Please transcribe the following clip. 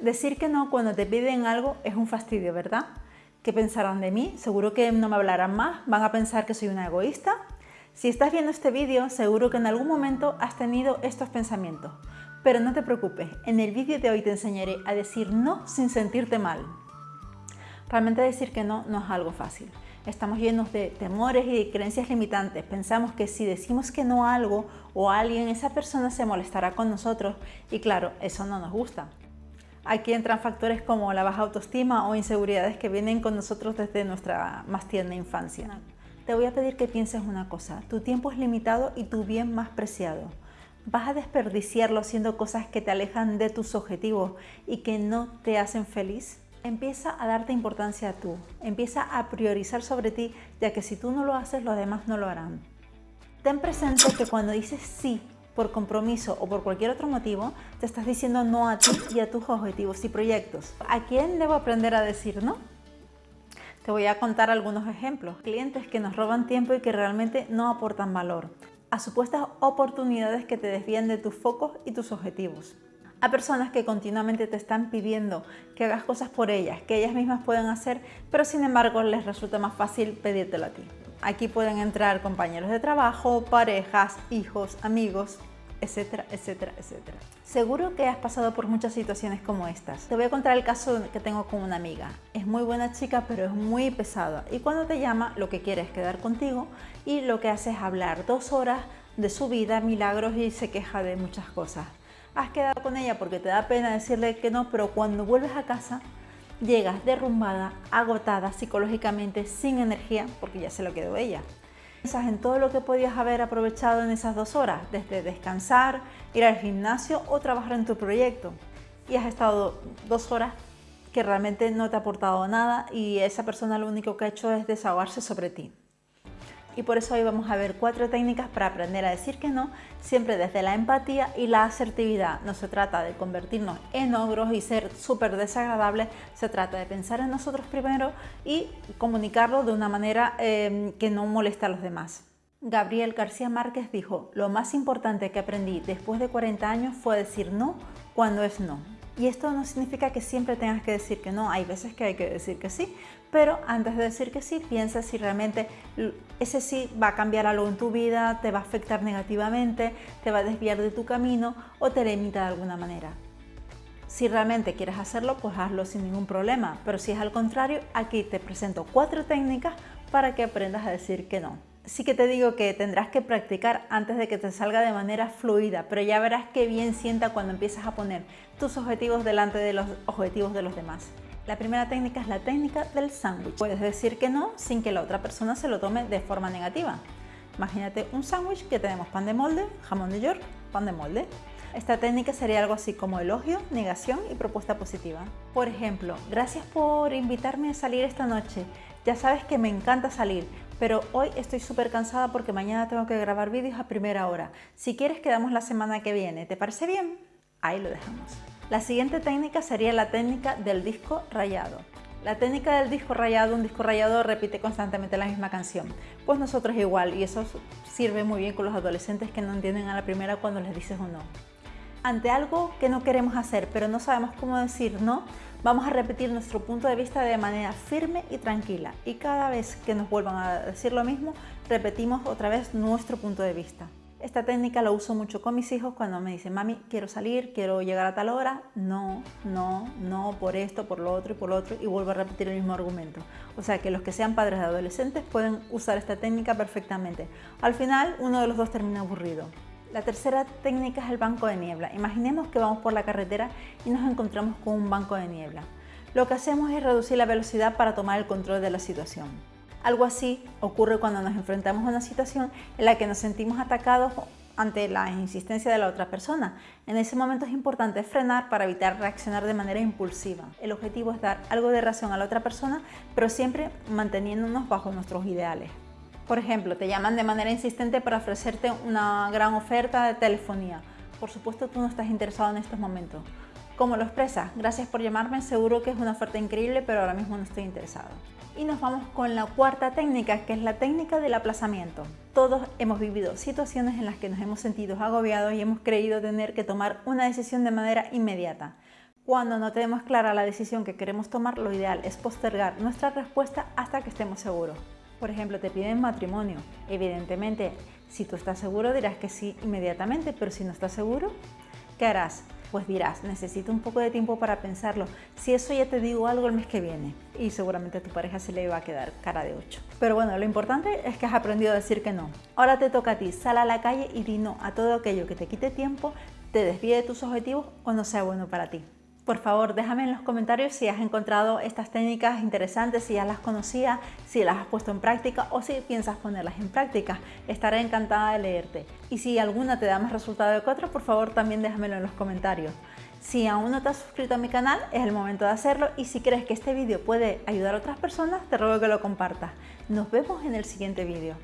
Decir que no cuando te piden algo es un fastidio, ¿verdad? ¿Qué pensarán de mí? Seguro que no me hablarán más, van a pensar que soy una egoísta. Si estás viendo este vídeo, seguro que en algún momento has tenido estos pensamientos. Pero no te preocupes, en el vídeo de hoy te enseñaré a decir no sin sentirte mal. Realmente decir que no no es algo fácil. Estamos llenos de temores y de creencias limitantes. Pensamos que si decimos que no a algo o a alguien, esa persona se molestará con nosotros y claro, eso no nos gusta. Aquí entran factores como la baja autoestima o inseguridades que vienen con nosotros desde nuestra más tierna infancia. Te voy a pedir que pienses una cosa, tu tiempo es limitado y tu bien más preciado. ¿Vas a desperdiciarlo haciendo cosas que te alejan de tus objetivos y que no te hacen feliz? Empieza a darte importancia a tú, empieza a priorizar sobre ti, ya que si tú no lo haces, los demás no lo harán. Ten presente que cuando dices sí por compromiso o por cualquier otro motivo, te estás diciendo no a ti y a tus objetivos y proyectos. ¿A quién debo aprender a decir no? Te voy a contar algunos ejemplos. Clientes que nos roban tiempo y que realmente no aportan valor. A supuestas oportunidades que te desvían de tus focos y tus objetivos. A personas que continuamente te están pidiendo que hagas cosas por ellas, que ellas mismas pueden hacer, pero sin embargo les resulta más fácil pedírtelo a ti. Aquí pueden entrar compañeros de trabajo, parejas, hijos, amigos, etcétera, etcétera, etcétera. Seguro que has pasado por muchas situaciones como estas. Te voy a contar el caso que tengo con una amiga. Es muy buena chica, pero es muy pesada. Y cuando te llama, lo que quiere es quedar contigo y lo que hace es hablar dos horas de su vida, milagros y se queja de muchas cosas. Has quedado con ella porque te da pena decirle que no, pero cuando vuelves a casa llegas derrumbada, agotada psicológicamente, sin energía, porque ya se lo quedó ella. Piensas en todo lo que podías haber aprovechado en esas dos horas, desde descansar, ir al gimnasio o trabajar en tu proyecto. Y has estado dos horas que realmente no te ha aportado nada y esa persona lo único que ha hecho es desahogarse sobre ti y por eso hoy vamos a ver cuatro técnicas para aprender a decir que no, siempre desde la empatía y la asertividad. No se trata de convertirnos en ogros y ser súper desagradables, se trata de pensar en nosotros primero y comunicarlo de una manera eh, que no moleste a los demás. Gabriel García Márquez dijo, lo más importante que aprendí después de 40 años fue decir no cuando es no. Y esto no significa que siempre tengas que decir que no, hay veces que hay que decir que sí, pero antes de decir que sí, piensa si realmente ese sí va a cambiar algo en tu vida, te va a afectar negativamente, te va a desviar de tu camino o te limita de alguna manera. Si realmente quieres hacerlo, pues hazlo sin ningún problema, pero si es al contrario, aquí te presento cuatro técnicas para que aprendas a decir que no sí que te digo que tendrás que practicar antes de que te salga de manera fluida, pero ya verás qué bien sienta cuando empiezas a poner tus objetivos delante de los objetivos de los demás. La primera técnica es la técnica del sándwich. Puedes decir que no sin que la otra persona se lo tome de forma negativa. Imagínate un sándwich que tenemos pan de molde, jamón de york, pan de molde. Esta técnica sería algo así como elogio, negación y propuesta positiva. Por ejemplo, gracias por invitarme a salir esta noche. Ya sabes que me encanta salir, pero hoy estoy súper cansada porque mañana tengo que grabar vídeos a primera hora. Si quieres quedamos la semana que viene, ¿te parece bien? Ahí lo dejamos. La siguiente técnica sería la técnica del disco rayado. La técnica del disco rayado, un disco rayado repite constantemente la misma canción. Pues nosotros igual y eso sirve muy bien con los adolescentes que no entienden a la primera cuando les dices un no. Ante algo que no queremos hacer pero no sabemos cómo decir no, Vamos a repetir nuestro punto de vista de manera firme y tranquila y cada vez que nos vuelvan a decir lo mismo, repetimos otra vez nuestro punto de vista. Esta técnica la uso mucho con mis hijos cuando me dicen, mami, quiero salir, quiero llegar a tal hora, no, no, no, por esto, por lo otro y por lo otro, y vuelvo a repetir el mismo argumento. O sea que los que sean padres de adolescentes pueden usar esta técnica perfectamente. Al final, uno de los dos termina aburrido. La tercera técnica es el banco de niebla. Imaginemos que vamos por la carretera y nos encontramos con un banco de niebla. Lo que hacemos es reducir la velocidad para tomar el control de la situación. Algo así ocurre cuando nos enfrentamos a una situación en la que nos sentimos atacados ante la insistencia de la otra persona. En ese momento es importante frenar para evitar reaccionar de manera impulsiva. El objetivo es dar algo de razón a la otra persona, pero siempre manteniéndonos bajo nuestros ideales. Por ejemplo, te llaman de manera insistente para ofrecerte una gran oferta de telefonía. Por supuesto, tú no estás interesado en estos momentos. ¿Cómo lo expresas? Gracias por llamarme, seguro que es una oferta increíble, pero ahora mismo no estoy interesado. Y nos vamos con la cuarta técnica, que es la técnica del aplazamiento. Todos hemos vivido situaciones en las que nos hemos sentido agobiados y hemos creído tener que tomar una decisión de manera inmediata. Cuando no tenemos clara la decisión que queremos tomar, lo ideal es postergar nuestra respuesta hasta que estemos seguros. Por ejemplo, te piden matrimonio. Evidentemente, si tú estás seguro dirás que sí inmediatamente, pero si no estás seguro, ¿qué harás? Pues dirás, necesito un poco de tiempo para pensarlo. Si eso ya te digo algo el mes que viene. Y seguramente a tu pareja se le va a quedar cara de 8. Pero bueno, lo importante es que has aprendido a decir que no. Ahora te toca a ti, sal a la calle y di no a todo aquello que te quite tiempo, te desvíe de tus objetivos o no sea bueno para ti. Por favor, déjame en los comentarios si has encontrado estas técnicas interesantes, si ya las conocías, si las has puesto en práctica o si piensas ponerlas en práctica. Estaré encantada de leerte. Y si alguna te da más resultado que otra, por favor también déjamelo en los comentarios. Si aún no te has suscrito a mi canal, es el momento de hacerlo y si crees que este vídeo puede ayudar a otras personas, te ruego que lo compartas. Nos vemos en el siguiente vídeo.